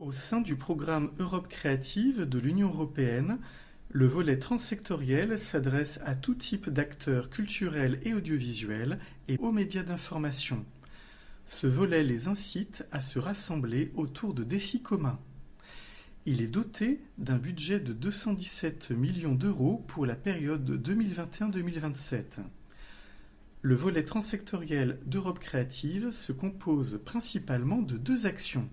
Au sein du programme Europe créative de l'Union européenne, le volet transsectoriel s'adresse à tout type d'acteurs culturels et audiovisuels et aux médias d'information. Ce volet les incite à se rassembler autour de défis communs. Il est doté d'un budget de 217 millions d'euros pour la période 2021-2027. Le volet transsectoriel d'Europe créative se compose principalement de deux actions.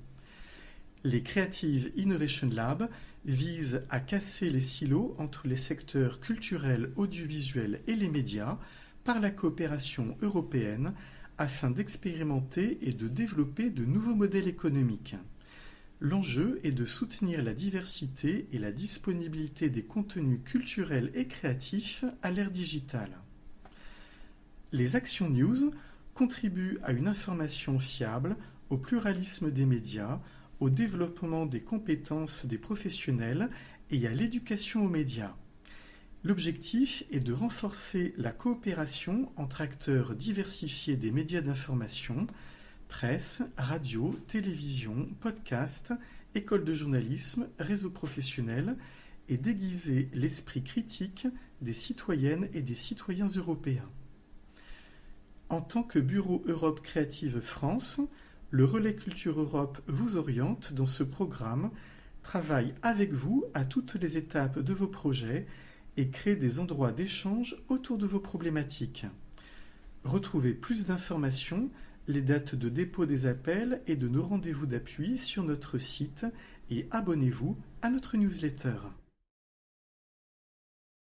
Les Creative Innovation Labs visent à casser les silos entre les secteurs culturels, audiovisuels et les médias par la coopération européenne afin d'expérimenter et de développer de nouveaux modèles économiques. L'enjeu est de soutenir la diversité et la disponibilité des contenus culturels et créatifs à l'ère digitale. Les Actions News contribuent à une information fiable, au pluralisme des médias, au développement des compétences des professionnels et à l'éducation aux médias. L'objectif est de renforcer la coopération entre acteurs diversifiés des médias d'information, presse, radio, télévision, podcast, école de journalisme, réseaux professionnels, et d'aiguiser l'esprit critique des citoyennes et des citoyens européens. En tant que Bureau Europe Créative France, le Relais Culture Europe vous oriente dans ce programme, travaille avec vous à toutes les étapes de vos projets et crée des endroits d'échange autour de vos problématiques. Retrouvez plus d'informations, les dates de dépôt des appels et de nos rendez-vous d'appui sur notre site et abonnez-vous à notre newsletter.